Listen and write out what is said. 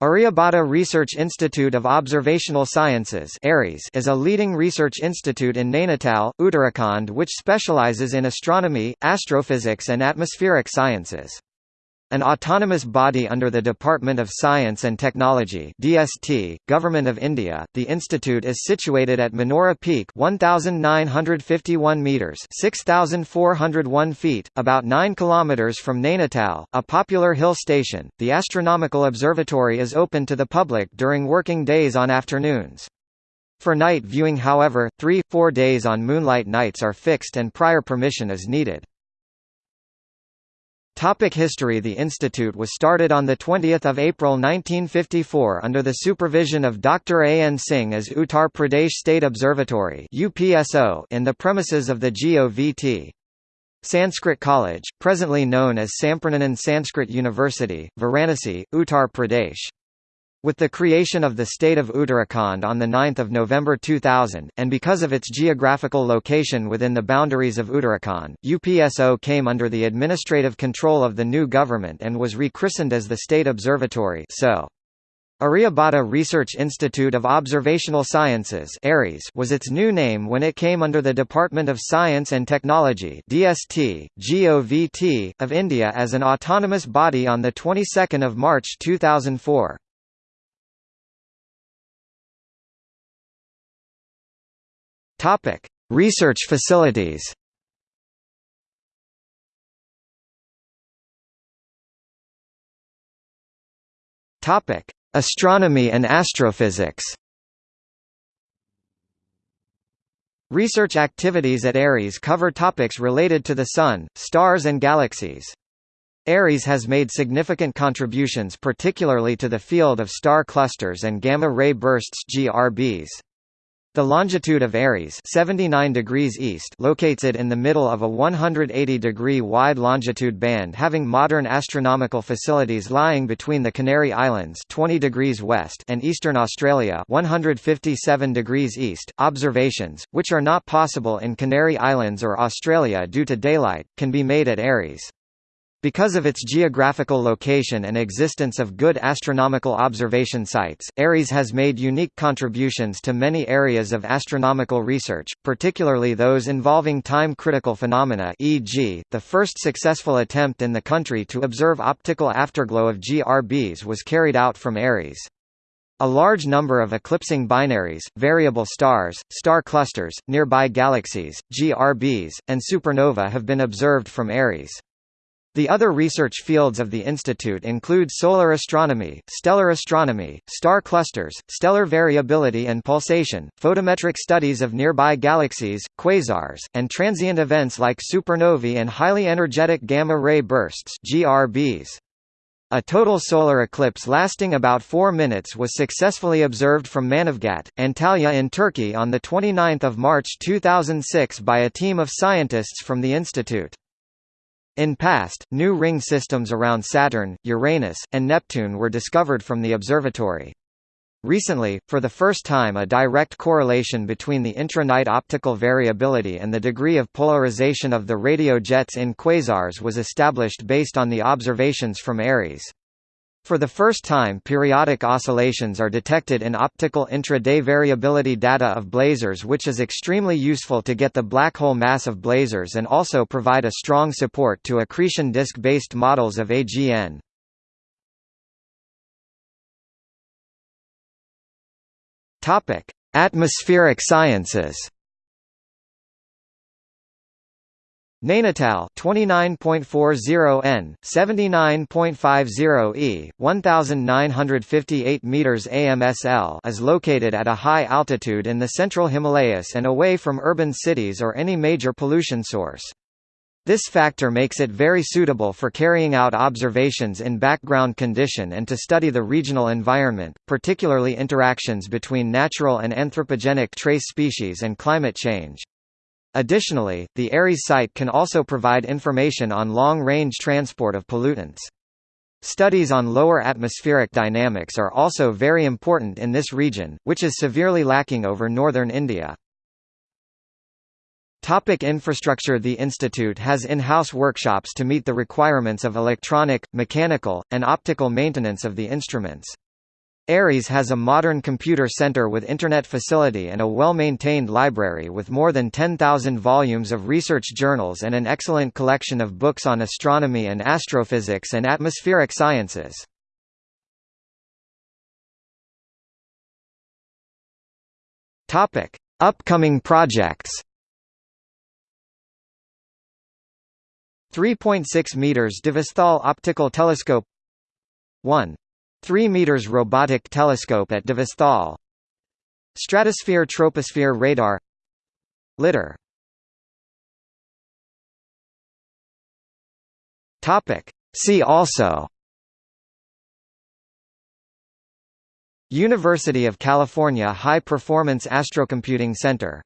Aryabhata Research Institute of Observational Sciences is a leading research institute in Nainital, Uttarakhand which specializes in astronomy, astrophysics and atmospheric sciences. An autonomous body under the Department of Science and Technology DST, Government of India, the institute is situated at Manora Peak 1951 meters 6401 feet, about 9 kilometers from Nainital, a popular hill station. The astronomical observatory is open to the public during working days on afternoons. For night viewing however, 3-4 days on moonlight nights are fixed and prior permission is needed. Topic history The institute was started on 20 April 1954 under the supervision of Dr. A. N. Singh as Uttar Pradesh State Observatory in the premises of the GOVT. Sanskrit College, presently known as Sampurnanand Sanskrit University, Varanasi, Uttar Pradesh. With the creation of the state of Uttarakhand on 9 November 2000, and because of its geographical location within the boundaries of Uttarakhand, UPSO came under the administrative control of the new government and was rechristened as the State Observatory so. Aryabhata Research Institute of Observational Sciences was its new name when it came under the Department of Science and Technology DST, GOVT, of India as an autonomous body on the 22nd of March 2004. Topic: Research facilities. Topic: Astronomy and astrophysics. Research activities at ARIES cover topics related to the Sun, stars and galaxies. ARIES has made significant contributions particularly to the field of star clusters and gamma-ray bursts GRBs. The longitude of Aries 79 degrees east locates it in the middle of a 180-degree wide longitude band having modern astronomical facilities lying between the Canary Islands 20 degrees west and eastern Australia 157 degrees east. Observations, which are not possible in Canary Islands or Australia due to daylight, can be made at Aries. Because of its geographical location and existence of good astronomical observation sites, ARIES has made unique contributions to many areas of astronomical research, particularly those involving time-critical phenomena e.g., the first successful attempt in the country to observe optical afterglow of GRBs was carried out from ARIES. A large number of eclipsing binaries, variable stars, star clusters, nearby galaxies, GRBs, and supernova have been observed from ARIES. The other research fields of the institute include solar astronomy, stellar astronomy, star clusters, stellar variability and pulsation, photometric studies of nearby galaxies, quasars, and transient events like supernovae and highly energetic gamma-ray bursts GRBs. A total solar eclipse lasting about 4 minutes was successfully observed from Manavgat, Antalya in Turkey on 29 March 2006 by a team of scientists from the institute. In past, new ring systems around Saturn, Uranus, and Neptune were discovered from the observatory. Recently, for the first time a direct correlation between the intra-night optical variability and the degree of polarization of the radio jets in quasars was established based on the observations from ARES. For the first time periodic oscillations are detected in optical intra-day variability data of blazars which is extremely useful to get the black hole mass of blazars and also provide a strong support to accretion disk-based models of AGN. Atmospheric sciences Nainital 29.40 n, 79.50 e, 1958 meters AMSL is located at a high altitude in the central Himalayas and away from urban cities or any major pollution source. This factor makes it very suitable for carrying out observations in background condition and to study the regional environment, particularly interactions between natural and anthropogenic trace species and climate change. Additionally, the ARIES site can also provide information on long-range transport of pollutants. Studies on lower atmospheric dynamics are also very important in this region, which is severely lacking over northern India. Topic infrastructure The institute has in-house workshops to meet the requirements of electronic, mechanical, and optical maintenance of the instruments. Aries has a modern computer center with internet facility and a well-maintained library with more than 10,000 volumes of research journals and an excellent collection of books on astronomy and astrophysics and atmospheric sciences. Topic: Upcoming projects. 3.6 meters Devasthal optical telescope 1 3 meters robotic telescope at Devasthal Stratosphere troposphere radar. Lidar. See also. University of California High Performance Astrocomputing Center